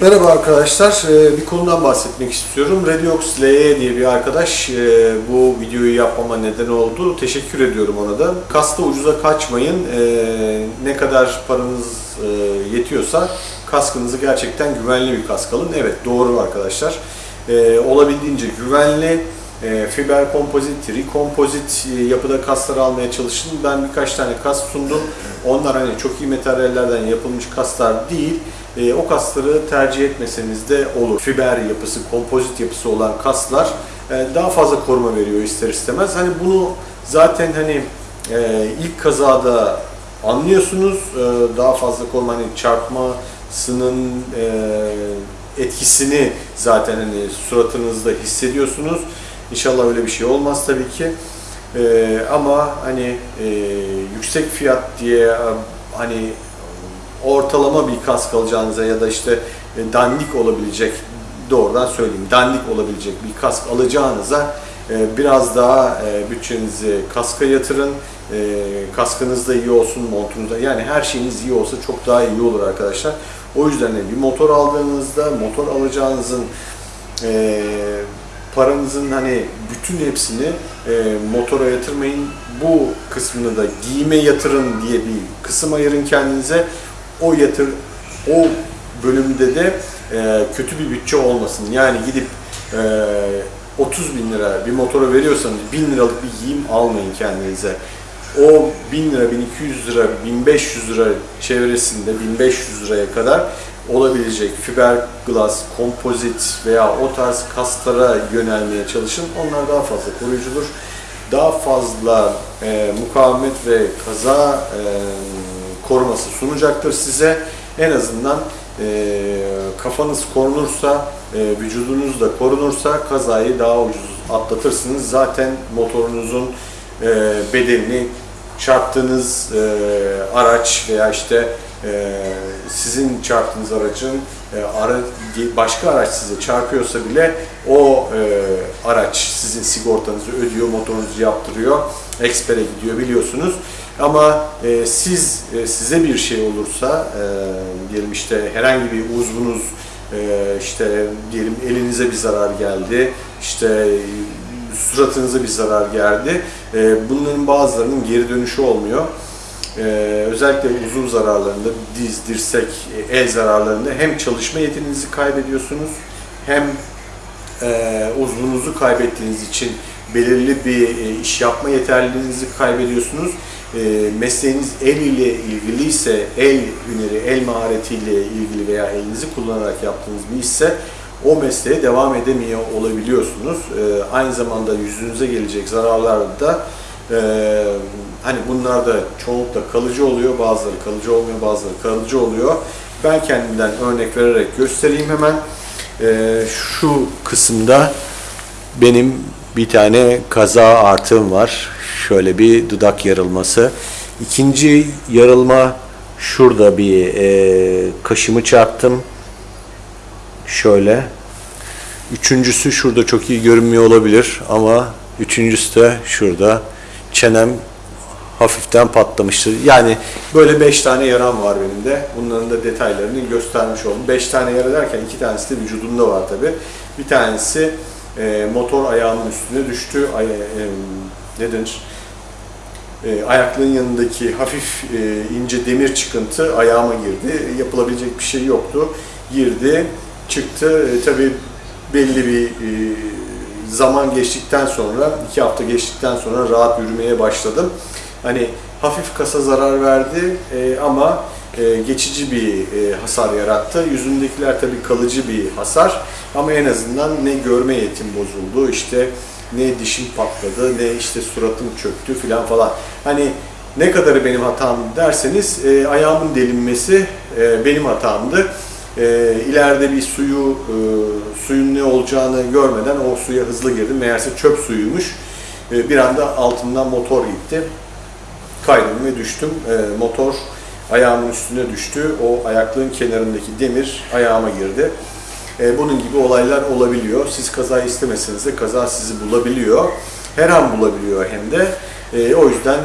Merhaba arkadaşlar, Ee, bir konudan bahsetmek istiyorum. Rediox LE diye bir arkadaş e, bu videoyu yapmama neden oldu. Teşekkür ediyorum ona da. Kasta ucuza kaçmayın. Ee, Ne kadar paranız e, yetiyorsa kaskınızı gerçekten güvenli bir kask alın. Evet doğru arkadaşlar. Olabildiğince güvenli, e, fiber kompozit, rekompozit e, yapıda kaslar almaya çalışın. Ben birkaç tane kas sundum. Onlar hani çok iyi materyallerden yapılmış kaslar değil. E, o kasları tercih etmeseniz de olur. Fiber yapısı, kompozit yapısı olan kaslar e, daha fazla koruma veriyor ister istemez. Hani bunu zaten hani e, ilk kazada anlıyorsunuz. E, daha fazla koruma hani çarpmasının e, etkisini zaten hani suratınızda hissediyorsunuz. İnşallah öyle bir şey olmaz tabii ki. E, ama hani e, yüksek fiyat diye hani ortalama bir kask alacağınıza ya da işte e, dandik olabilecek doğrudan söyleyeyim dandik olabilecek bir kask alacağınıza e, biraz daha e, bütçenizi kaska yatırın. Kaskınız da iyi olsun, montunuz da yani her şeyiniz iyi olsa çok daha iyi olur arkadaşlar. O yüzden de bir motor aldığınızda motor alacağınızın paranızın hani bütün hepsini motora yatırmayın. Bu kısmını da giyime yatırın diye bir kısım ayırın kendinize. O yatır o bölümde de e, kötü bir bütçe olmasın. Yani gidip e, 30 bin lira bir motora veriyorsanız 1000 liralık bir giyim almayın kendinize. O 1000 lira, 1200 lira, 1500 lira çevresinde 1500 liraya kadar olabilecek fiberglass, kompozit veya o tarz kaslara yönelmeye çalışın. Onlar daha fazla koruyucudur. Daha fazla e, mukavemet ve kaza e, koruması sunacaktır size. En azından e, kafanız korunursa, e, vücudunuz da korunursa kazayı daha ucuz atlatırsınız. Zaten motorunuzun e, bedelini çarptığınız e, araç veya işte sizin çarptığınız aracın e, başka araç size çarpıyorsa bile o e, araç sizin sigortanızı ödüyor, motorunuzu yaptırıyor, ekspere gidiyor biliyorsunuz. Ama e, siz size bir şey olursa diyelim işte herhangi bir uzvunuz işte diyelim elinize bir zarar geldi, işte suratınıza bir zarar geldi. Bunların bazılarının geri dönüşü olmuyor. Ee, özellikle uzun zararlarında, diz, dirsek, el zararlarında hem çalışma yeteneğinizi kaybediyorsunuz hem e, uzvunuzu kaybettiğiniz için belirli bir e, iş yapma yeterliliğinizi kaybediyorsunuz. E, mesleğiniz el ile ilgiliyse, el hüneri, el maharetiyle ilgili veya elinizi kullanarak yaptığınız bir işse o mesleğe devam edemiyor olabiliyorsunuz. E, aynı zamanda yüzünüze gelecek zararlar da e, hani bunlar da çoğunlukla kalıcı oluyor, bazıları kalıcı olmuyor, bazıları kalıcı oluyor. Ben kendimden örnek vererek göstereyim hemen. E, şu kısımda benim bir tane kaza artım var. Şöyle bir dudak yarılması. İkinci yarılma şurada bir e, kaşımı çarptım. Şöyle. Üçüncüsü şurada çok iyi görünmüyor olabilir ama üçüncüsü de şurada çenem hafiften patlamıştır. Yani böyle 5 tane yaram var benim de. Bunların da detaylarını göstermiş oldum. 5 tane yara derken iki tanesi de vücudumda var tabi. Bir tanesi e, motor ayağımın üstüne düştü. Ay, e, ne denir? E, ayaklığın yanındaki hafif e, ince demir çıkıntı ayağıma girdi. Yapılabilecek bir şey yoktu. Girdi, çıktı. E, tabi belli bir e, zaman geçtikten sonra, iki hafta geçtikten sonra rahat yürümeye başladım. Hani hafif kasa zarar verdi e, ama e, geçici bir e, hasar yarattı. Yüzündekiler tabii kalıcı bir hasar ama en azından ne görme yetim bozuldu, işte ne dişim patladı, ne işte suratım çöktü filan falan. Hani ne kadarı benim hatam derseniz e, ayağımın delinmesi e, benim hatamdı. E, ileride bir suyu e, suyun ne olacağını görmeden o suya hızlı girdim. Meğerse çöp suyuymuş. E, bir anda altından motor gitti. Kaydım ve düştüm. E, motor ayağımın üstüne düştü. O ayaklığın kenarındaki demir ayağıma girdi. E, bunun gibi olaylar olabiliyor. Siz kaza istemeseniz de kaza sizi bulabiliyor. Her an bulabiliyor hem de. E, o yüzden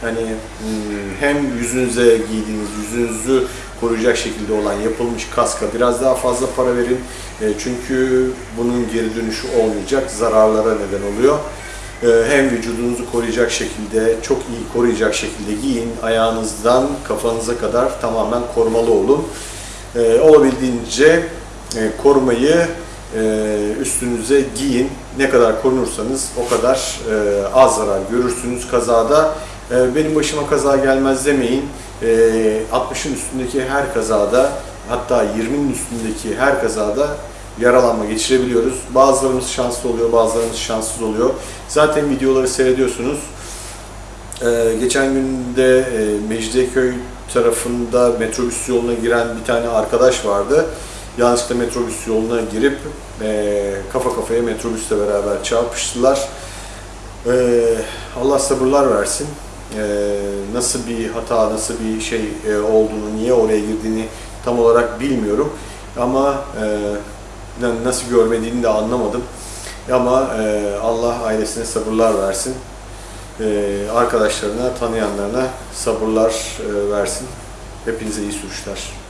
hani hmm, hem yüzünüze giydiğiniz, yüzünüzü koruyacak şekilde olan yapılmış kaska biraz daha fazla para verin. E, çünkü bunun geri dönüşü olmayacak, zararlara neden oluyor. E, hem vücudunuzu koruyacak şekilde, çok iyi koruyacak şekilde giyin. Ayağınızdan kafanıza kadar tamamen korumalı olun. E, olabildiğince e, korumayı e, üstünüze giyin. Ne kadar korunursanız o kadar e, az zarar görürsünüz kazada. E, benim başıma kaza gelmez demeyin. E, 60'ın üstündeki her kazada hatta 20'nin üstündeki her kazada yaralanma geçirebiliyoruz. Bazılarımız şanslı oluyor, bazılarımız şanssız oluyor. Zaten videoları seyrediyorsunuz. Ee, geçen günde e, Mecidiyeköy tarafında metrobüs yoluna giren bir tane arkadaş vardı. Yanlışlıkla metrobüs yoluna girip e, kafa kafaya metrobüsle beraber çarpıştılar. Ee, Allah sabırlar versin. Ee, nasıl bir hata, nasıl bir şey e, olduğunu, niye oraya girdiğini tam olarak bilmiyorum. Ama e, na- nasıl görmediğini de anlamadım. Ama e, Allah ailesine sabırlar versin. Arkadaşlarına, tanıyanlarına sabırlar versin. Hepinize iyi sürüşler.